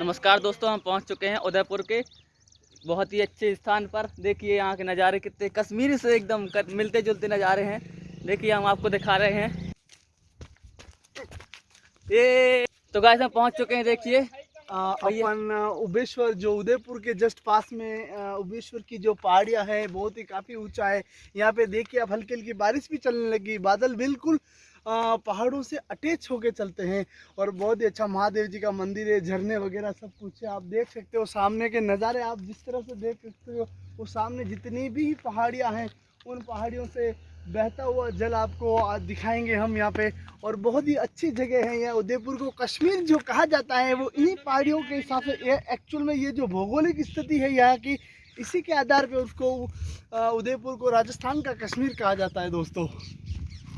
नमस्कार दोस्तों, हम पहुँच चुके हैं उदयपुर के बहुत ही अच्छे स्थान पर। देखिए यहाँ के नज़ारे कितने कश्मीर से एकदम मिलते जुलते नज़ारे हैं। देखिए हम आपको दिखा रहे हैं। ये तो गाइस हम पहुँच चुके हैं, देखिए। अपन उबेश्वर, जो उदयपुर के जस्ट पास में उबेश्वर की जो पहाड़ियाँ है, बहुत ही काफ़ी ऊँचा है। यहाँ पे देखिए अब हल्की हल्की बारिश भी चलने लगी, बादल बिल्कुल पहाड़ों से अटैच होके चलते हैं और बहुत ही अच्छा महादेव जी का मंदिर है, झरने वगैरह सब कुछ है, आप देख सकते हो सामने के नज़ारे, आप जिस तरह से देख सकते हो, वो सामने जितनी भी पहाड़ियाँ हैं, उन पहाड़ियों से बहता हुआ जल आपको आज दिखाएँगे हम यहाँ पे और बहुत ही अच्छी जगह है यहाँ उदयपुर को। कश्मीर जो कहा जाता है, वो इन्हीं पहाड़ियों के हिसाब से ये एक्चुअल में ये जो भौगोलिक स्थिति है यहाँ की, इसी के आधार पे उसको उदयपुर को राजस्थान का कश्मीर कहा जाता है दोस्तों।